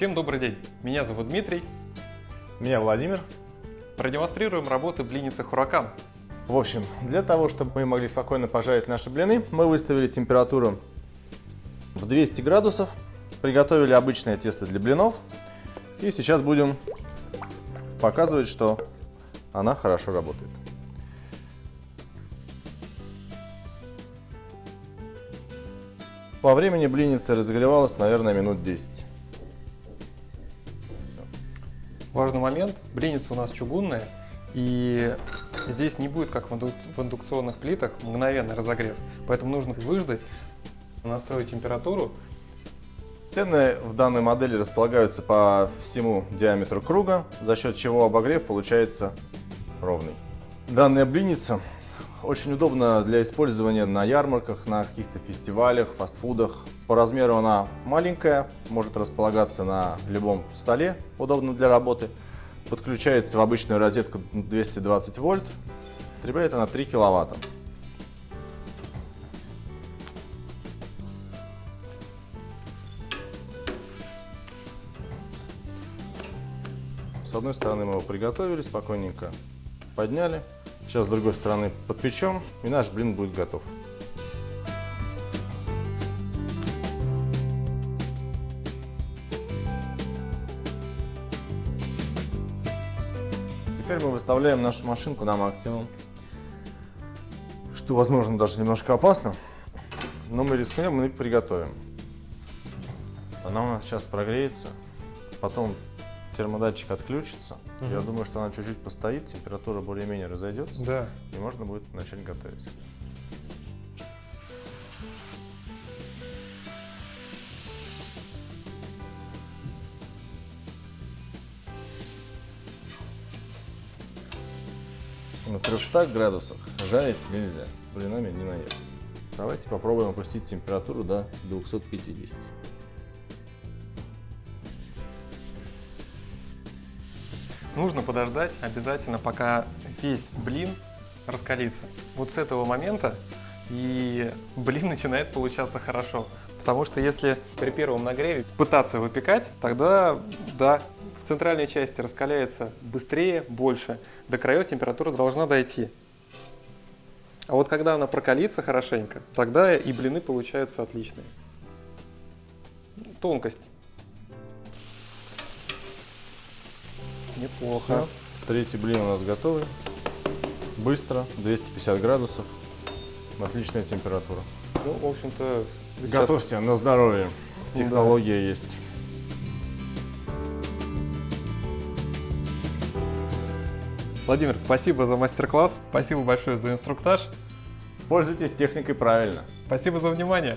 Всем добрый день, меня зовут Дмитрий. Меня Владимир. Продемонстрируем работы блинницы Хуракан. В общем, для того, чтобы мы могли спокойно пожарить наши блины, мы выставили температуру в 200 градусов, приготовили обычное тесто для блинов и сейчас будем показывать, что она хорошо работает. По времени блинница разогревалась, наверное, минут 10. Важный момент, блинница у нас чугунная, и здесь не будет, как в индукционных плитах, мгновенный разогрев. Поэтому нужно выждать, настроить температуру. Тены в данной модели располагаются по всему диаметру круга, за счет чего обогрев получается ровный. Данная блинница очень удобна для использования на ярмарках, на каких-то фестивалях, фастфудах. По размеру она маленькая, может располагаться на любом столе, удобно для работы. Подключается в обычную розетку 220 вольт. Потребляет она 3 киловатта. С одной стороны мы его приготовили спокойненько, подняли. Сейчас с другой стороны подпечем, и наш блин будет готов. Теперь мы выставляем нашу машинку на максимум, что возможно даже немножко опасно, но мы рискнем и приготовим. Она у нас сейчас прогреется, потом термодатчик отключится. Угу. Я думаю, что она чуть-чуть постоит, температура более-менее разойдется. Да. И можно будет начать готовить. На 300 градусах жарить нельзя, блинами не наешься. Давайте попробуем опустить температуру до 250. Нужно подождать обязательно, пока весь блин раскалится. Вот с этого момента и блин начинает получаться хорошо. Потому что если при первом нагреве пытаться выпекать, тогда, да, в центральной части раскаляется быстрее, больше. До краев температура должна дойти. А вот когда она прокалится хорошенько, тогда и блины получаются отличные. Тонкость. Неплохо. Все. Третий блин у нас готовый. Быстро, 250 градусов. Отличная температура. Ну, в общем-то... Готовьте на здоровье. Технология да. есть. Владимир, спасибо за мастер-класс, спасибо большое за инструктаж. Пользуйтесь техникой правильно. Спасибо за внимание.